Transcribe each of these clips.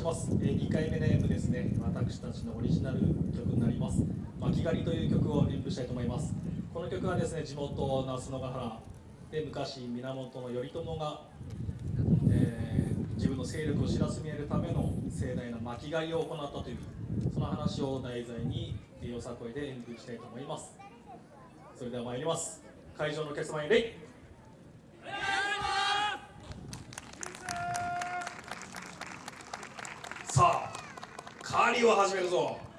します、えー、2回目の M ですね。私たちのオリジナル曲になります「巻狩り」という曲を演舞したいと思います。この曲はですね地元那須野ヶ原。で昔源頼朝が、えー、自分の勢力を知らしめるための盛大な巻き狩りを行ったというその話を題材によさこいで演舞したいと思います。それでは参ります。会場のお客様に礼。さあ狩りを始めるぞ。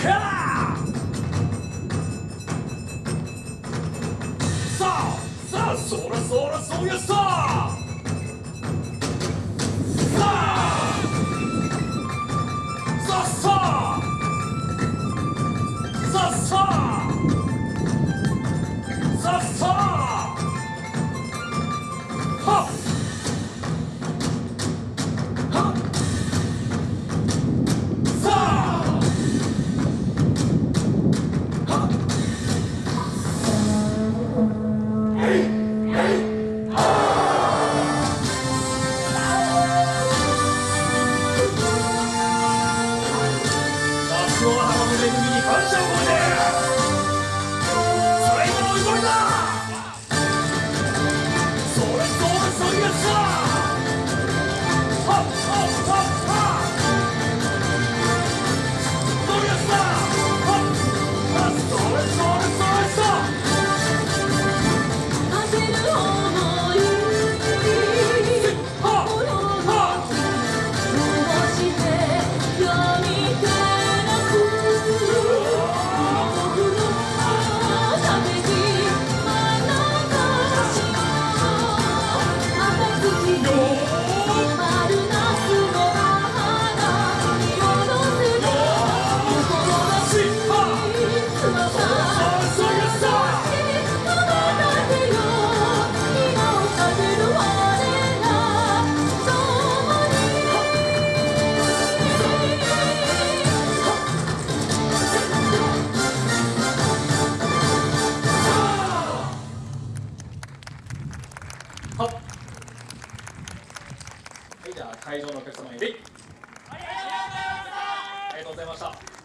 そらはいじゃあ会場のお客様にありがとうございました。